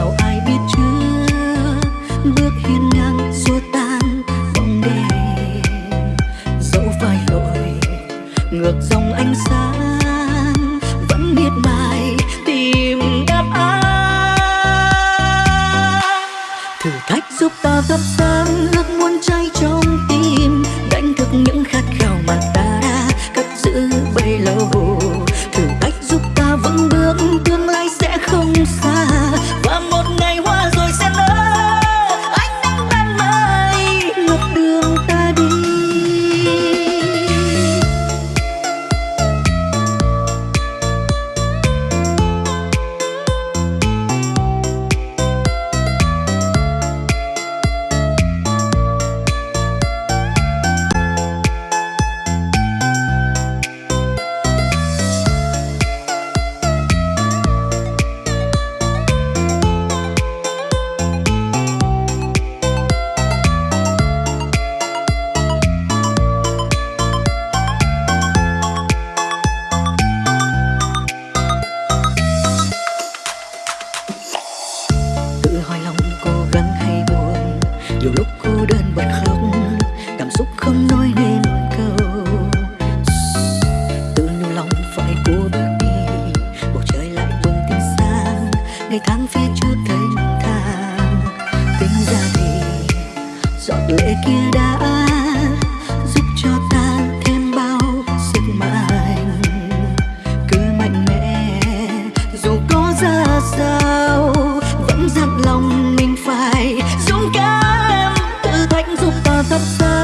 nào ai biết chưa bước hiên ngang xua tan bóng đêm dẫu phải lỗi ngược dòng ánh sáng vẫn miệt mài tìm đáp án. Thử thách giúp ta thắp ngày tháng phía trước thênh thang. Tính ra thì giọt lệ kia đã giúp cho ta thêm bao sức mạnh. Cứ mạnh mẽ, dù có ra sao, vẫn dặn lòng mình phải dũng cảm. Thử thách giúp ta thắp sáng